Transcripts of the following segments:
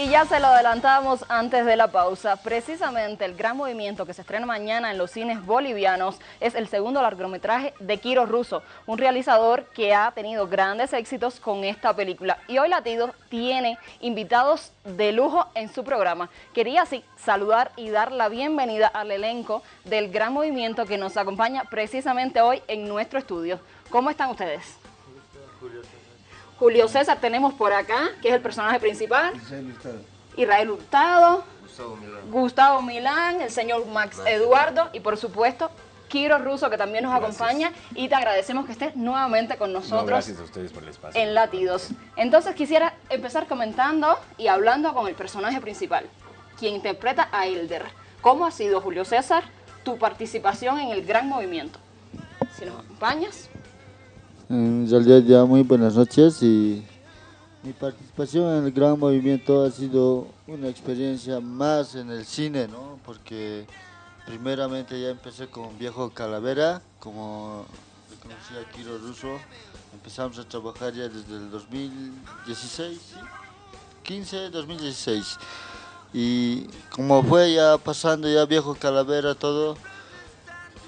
Y ya se lo adelantamos antes de la pausa. Precisamente el gran movimiento que se estrena mañana en los cines bolivianos es el segundo largometraje de Kiro Russo, un realizador que ha tenido grandes éxitos con esta película. Y hoy Latido tiene invitados de lujo en su programa. Quería así saludar y dar la bienvenida al elenco del gran movimiento que nos acompaña precisamente hoy en nuestro estudio. ¿Cómo están ustedes? Julio César tenemos por acá, que es el personaje principal. Israel Hurtado. Gustavo Milán. el señor Max Eduardo y por supuesto Kiro Russo que también nos acompaña y te agradecemos que estés nuevamente con nosotros gracias a ustedes por el espacio. en Latidos. Entonces quisiera empezar comentando y hablando con el personaje principal, quien interpreta a Elder. ¿Cómo ha sido, Julio César, tu participación en el gran movimiento? Si nos acompañas. En realidad ya muy buenas noches y mi participación en el gran movimiento ha sido una experiencia más en el cine, ¿no? Porque primeramente ya empecé con Viejo Calavera, como le a Kiro Russo. Empezamos a trabajar ya desde el 2016, 15, 2016. Y como fue ya pasando ya Viejo Calavera todo,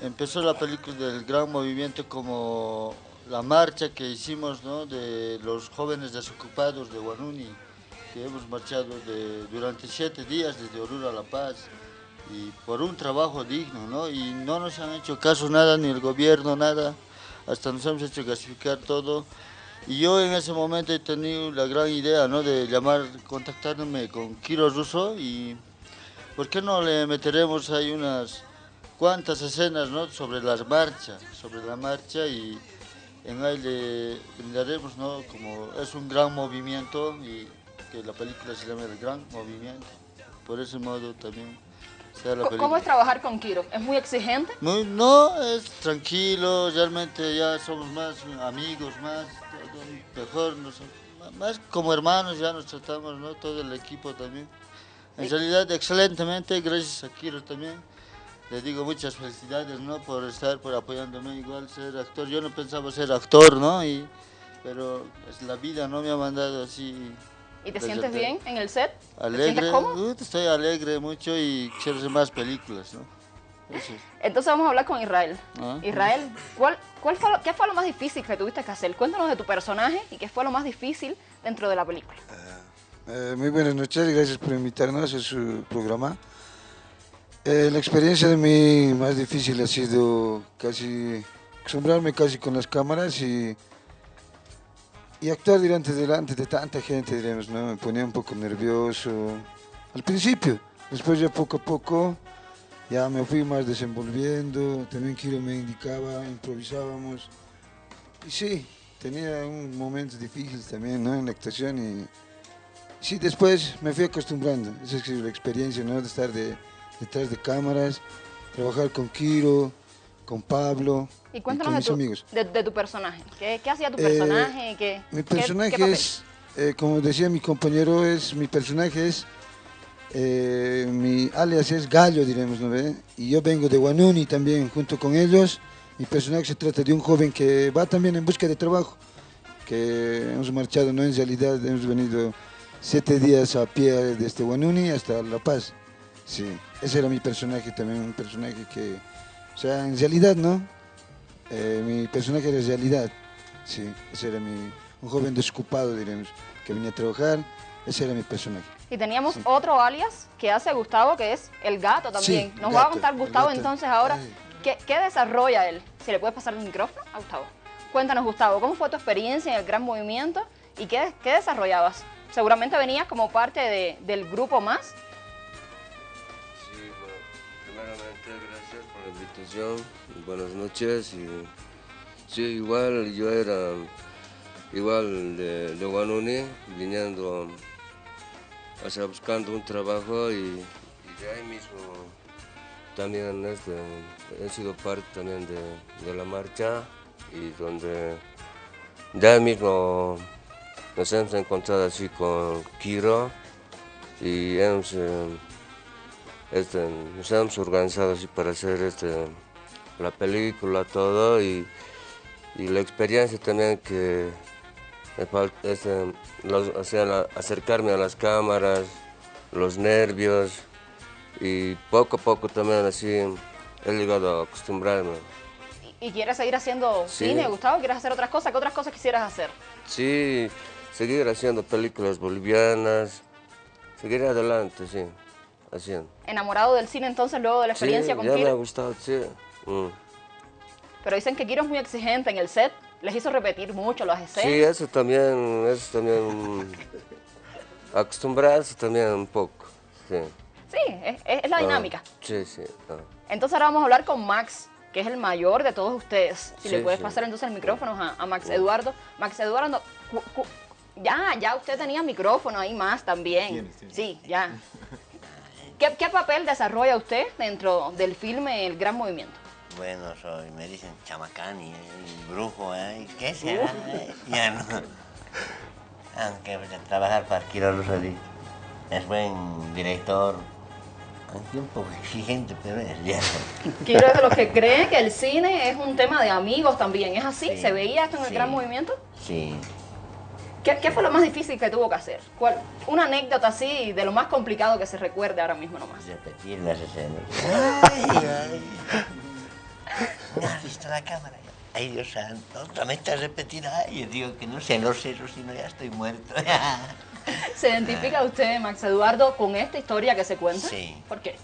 empezó la película del gran movimiento como la marcha que hicimos ¿no? de los jóvenes desocupados de Guanuni, que hemos marchado de, durante siete días desde Oruro a La Paz, y por un trabajo digno, ¿no? y no nos han hecho caso nada, ni el gobierno, nada, hasta nos hemos hecho gasificar todo. Y yo en ese momento he tenido la gran idea ¿no? de llamar, contactarme con Kiro Russo y ¿por qué no le meteremos ahí unas cuantas escenas ¿no? sobre las marchas, sobre la marcha y en le brindaremos, ¿no? Como es un gran movimiento y que la película se llama El Gran Movimiento. Por ese modo también sea la ¿Cómo es trabajar con Kiro? ¿Es muy exigente? Muy, no, es tranquilo, realmente ya somos más amigos, más, mejor, más como hermanos ya nos tratamos, ¿no? Todo el equipo también. En realidad, excelentemente, gracias a Kiro también le digo muchas felicidades, ¿no? Por estar, por apoyándome, igual ser actor. Yo no pensaba ser actor, ¿no? Y, pero es la vida, ¿no? Me ha mandado así. ¿Y te sientes bien en el set? Alegre, ¿Te cómodo? estoy alegre mucho y quiero hacer más películas, ¿no? Entonces vamos a hablar con Israel. Ah. Israel, ¿cuál, cuál fue ¿qué fue lo más difícil que tuviste que hacer? Cuéntanos de tu personaje y qué fue lo más difícil dentro de la película. Eh, eh, muy buenas noches, y gracias por invitarnos a su programa. Eh, la experiencia de mí más difícil ha sido casi acostumbrarme casi con las cámaras y, y actuar delante, delante de tanta gente, diremos, ¿no? Me ponía un poco nervioso al principio. Después ya poco a poco ya me fui más desenvolviendo, también Kiro me indicaba, improvisábamos. Y sí, tenía un momento difícil también ¿no? en la actuación y sí, después me fui acostumbrando. Esa es la experiencia ¿no? de estar de detrás de cámaras, trabajar con Kiro, con Pablo y, con mis amigos. De, tu personaje. ¿Qué, hacía tu eh, personaje? mi personaje es, eh, como decía mi compañero, es mi personaje es, eh, mi alias es Gallo, diremos, ¿no Y yo vengo de Guanuni también, junto con ellos. Mi personaje se trata de un joven que va también en busca de trabajo, que hemos marchado, no en realidad, hemos venido siete días a pie desde Guanuni hasta La Paz. Sí, ese era mi personaje también, un personaje que, o sea, en realidad, ¿no? Eh, mi personaje era realidad, sí, ese era mi, un joven desocupado, diremos, que venía a trabajar, ese era mi personaje. Y teníamos otro alias que hace Gustavo, que es el gato también. Nos va a contar Gustavo entonces ahora, ¿qué, desarrolla él? Si le puedes pasar el micrófono a Gustavo. Cuéntanos, Gustavo, ¿cómo fue tu experiencia en el gran movimiento y qué, qué desarrollabas? Seguramente venías como parte de, del grupo más, buenas noches. Y, sí, igual yo era igual de, de Guanuni, viniendo, o buscando un trabajo y, de ahí mismo también este, he sido parte también de, la marcha y donde de ahí mismo nos hemos encontrado así con Kiro y hemos... Eh, este, nos hemos organizado así para hacer este, la película, todo, y, la experiencia también que Este, o sea, acercarme a las cámaras, los nervios y poco a poco también así he llegado a acostumbrarme. ¿Y, quieres seguir haciendo cine, Gustavo? ¿Quieres hacer otras cosas? ¿Qué otras cosas quisieras hacer? Sí, seguir haciendo películas bolivianas, seguir adelante, sí, haciendo. ¿Enamorado del cine entonces luego de la experiencia con ya me ha gustado, sí. Mm. Pero dicen que Kiro es muy exigente en el set, les hizo repetir mucho las escenas. Sí, eso también, eso también, acostumbrarse también un poco, sí. Sí, es, la ah, dinámica. Sí, sí. Ah. Entonces ahora vamos a hablar con Max, que es el mayor de todos ustedes. Si le puedes pasar entonces el micrófono a, Max Eduardo. Max Eduardo, ya, ya usted tenía micrófono ahí más también. Sí, ya. ¿Qué, ¿Qué, papel desarrolla usted dentro del filme El Gran Movimiento? Bueno, soy, me dicen chamacán y, brujo, ¿eh? ¿Qué será? ya no. Aunque pues, trabajar para Quiro es buen director, un poco exigente, pero es ya. Quiero de los que creen que el cine es un tema de amigos también, ¿es así? ¿Se veía esto en el gran movimiento? Sí. ¿Qué, ¿Qué, fue lo más difícil que tuvo que hacer? ¿Cuál, una anécdota así de lo más complicado que se recuerde ahora mismo nomás. Repetir las escenas. Ay, ay. ¿No has visto la cámara? Ay, Dios santo, otra vez te has repetido. Ay, yo digo que no sé, no sé, si no ya estoy muerto. ¿Se identifica usted, Max Eduardo, con esta historia que se cuenta? Sí. ¿Por qué?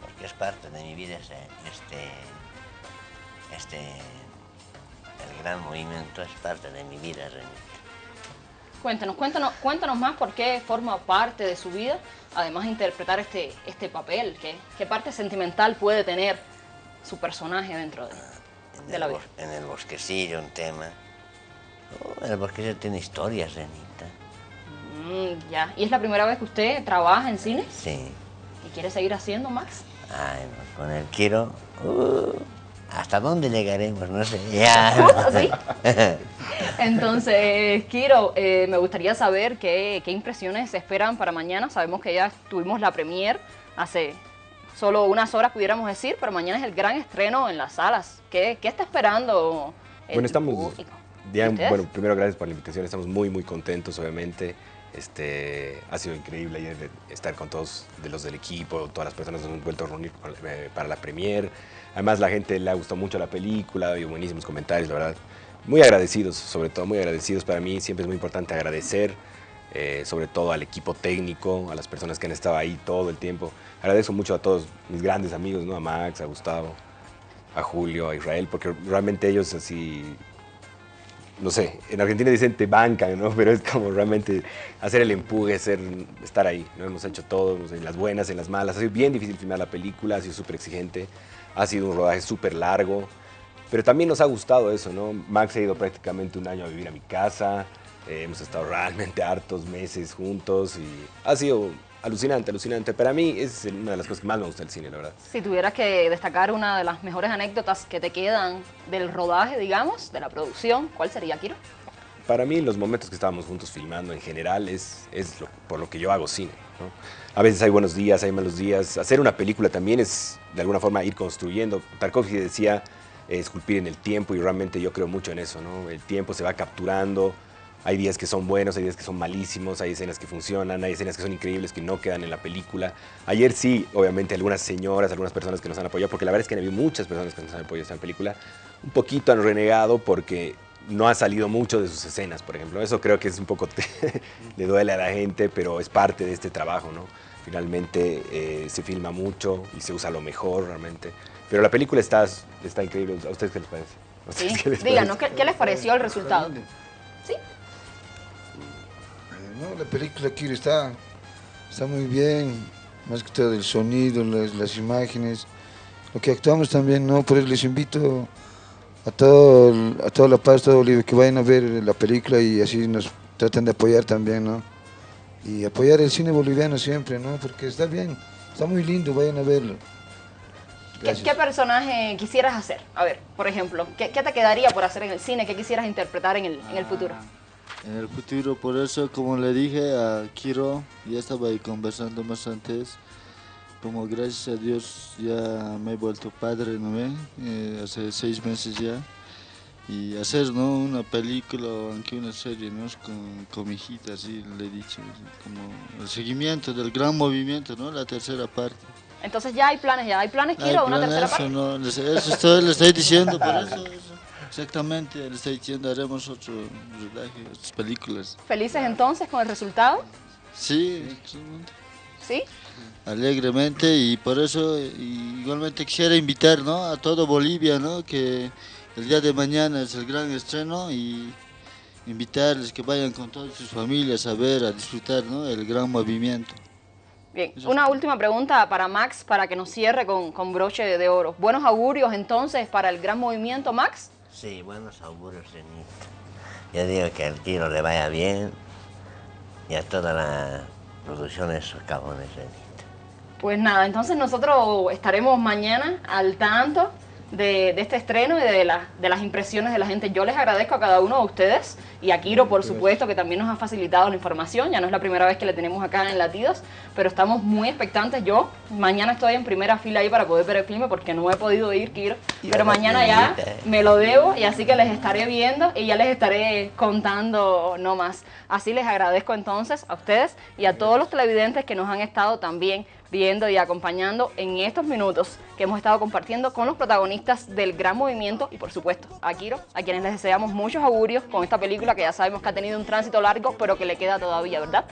Porque es parte de mi vida este, este, el gran movimiento es parte de mi vida. Cuéntanos, cuéntanos, cuéntanos más por qué forma parte de su vida, además de interpretar este, este papel, qué, qué parte sentimental puede tener su personaje dentro de, la vida. En el bosquecillo, un tema. Oh, el bosquecillo tiene historias, Renita. Mm, ya. ¿Y es la primera vez que usted trabaja en cine? Sí. ¿Y quiere seguir haciendo más? Ay, con el quiero... Uh, ¿Hasta dónde llegaremos? No sé. Ya. ¿Sí? Entonces, Kiro, eh, me gustaría saber qué, qué impresiones se esperan para mañana. Sabemos que ya tuvimos la premier hace solo unas horas pudiéramos decir, pero mañana es el gran estreno en las salas. ¿Qué, qué está esperando el bueno, estamos, bueno, primero gracias por la invitación, estamos muy muy contentos obviamente. Este, ha sido increíble ayer estar con todos de los del equipo, todas las personas nos hemos vuelto a reunir eh, para la premier. Además la gente le ha gustado mucho la película, y buenísimos comentarios, la verdad. Muy agradecidos, sobre todo muy agradecidos para mí, siempre es muy importante agradecer eh, sobre todo al equipo técnico, a las personas que han estado ahí todo el tiempo. Agradezco mucho a todos mis grandes amigos, ¿no? a Max, a Gustavo, a Julio, a Israel, porque realmente ellos así, no sé, en Argentina dicen te bancan, ¿no? pero es como realmente hacer el empuje, ser, estar ahí. ¿no? Hemos hecho todo, en las buenas, en las malas. Ha sido bien difícil filmar la película, ha sido súper exigente, ha sido un rodaje súper largo, pero también nos ha gustado eso, ¿no? Max ha ido prácticamente un año a vivir a mi casa, eh, hemos estado realmente hartos meses juntos y ha sido alucinante, alucinante. Para mí es una de las cosas que más me gusta del cine, la verdad. Si tuvieras que destacar una de las mejores anécdotas que te quedan del rodaje, digamos, de la producción, ¿cuál sería, Kiro? Para mí los momentos que estábamos juntos filmando en general es, es por lo que yo hago cine. A veces hay buenos días, hay malos días. Hacer una película también es de alguna forma ir construyendo. Tarkovsky decía esculpir en el tiempo y realmente yo creo mucho en eso. ¿no? El tiempo se va capturando, hay días que son buenos, hay días que son malísimos, hay escenas que funcionan, hay escenas que son increíbles que no quedan en la película. Ayer sí, obviamente, algunas señoras, algunas personas que nos han apoyado, porque la verdad es que habido muchas personas que nos han apoyado en esta película, un poquito han renegado porque no ha salido mucho de sus escenas, por ejemplo. Eso creo que es un poco, le duele a la gente, pero es parte de este trabajo, ¿no? Finalmente eh, se filma mucho y se usa lo mejor realmente. Pero la película está, está increíble. ¿A ustedes qué les parece? Sí. Díganos, ¿qué, ¿qué les pareció el resultado? ¿Sí? ¿no? La película aquí está, está muy bien, más que todo el sonido, las, imágenes, lo que actuamos también, ¿no? Por eso les invito a, todo, a toda la paz, todo Bolivia, que vayan a ver la película y así nos tratan de apoyar también, ¿no? Y apoyar el cine boliviano siempre, ¿no? Porque está bien, está muy lindo, vayan a verlo. ¿Qué, personaje quisieras hacer? A ver, por ejemplo, ¿qué, te quedaría por hacer en el cine? ¿Qué quisieras interpretar en el, en el futuro? en el futuro. Por eso, como le dije a Kiro, ya estaba ahí conversando más antes, como gracias a Dios ya me he vuelto padre, ¿no ve? Eh, hace seis meses ya. Y hacer ¿no? una película o aunque una serie ¿no? con, con mi hijita, así le he dicho, como el seguimiento del gran movimiento, ¿no? la tercera parte. Entonces ya hay planes, ya hay planes, quiero una tercera eso, parte. No, eso estoy, le estoy diciendo, por eso, exactamente, le estoy diciendo, haremos otro rodaje, otras películas. ¿Felices entonces con el resultado? Sí, ¿Sí? alegremente y por eso igualmente quisiera invitar ¿no? a todo Bolivia ¿no? que el día de mañana es el gran estreno y invitarles que vayan con todas sus familias a ver, a disfrutar ¿no? el gran movimiento. Bien, una última pregunta para Max, para que nos cierre con, con broche de oro. ¿Buenos augurios entonces para el gran movimiento, Max? Sí, buenos augurios, Renita. Yo digo que al tiro le vaya bien y a toda la producción de esos cabones, Renita. Pues nada, entonces nosotros estaremos mañana al tanto de, este estreno y de, de las impresiones de la gente. Yo les agradezco a cada uno de ustedes y a Kiro, por supuesto, que también nos ha facilitado la información. Ya no es la primera vez que le tenemos acá en Latidos, pero estamos muy expectantes. Yo mañana estoy en primera fila ahí para poder ver el filme porque no he podido ir, Kiro. Pero mañana ya me lo debo y así que les estaré viendo y ya les estaré contando no más. Así les agradezco entonces a ustedes y a todos los televidentes que nos han estado también viendo y acompañando en estos minutos que hemos estado compartiendo con los protagonistas del gran movimiento y por supuesto a Kiro, a quienes les deseamos muchos augurios con esta película que ya sabemos que ha tenido un tránsito largo pero que le queda todavía, ¿verdad?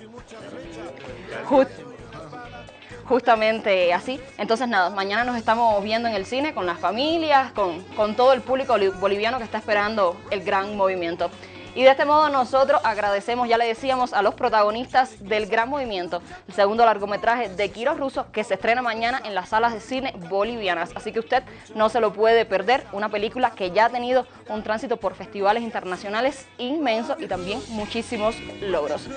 justamente así. Entonces nada, mañana nos estamos viendo en el cine con las familias, con, con todo el público boliviano que está esperando el gran movimiento. Y de este modo nosotros agradecemos, ya le decíamos, a los protagonistas del gran movimiento, el segundo largometraje de Quiro Russo, que se estrena mañana en las salas de cine bolivianas. Así que usted no se lo puede perder, una película que ya ha tenido un tránsito por festivales internacionales inmenso y también muchísimos logros.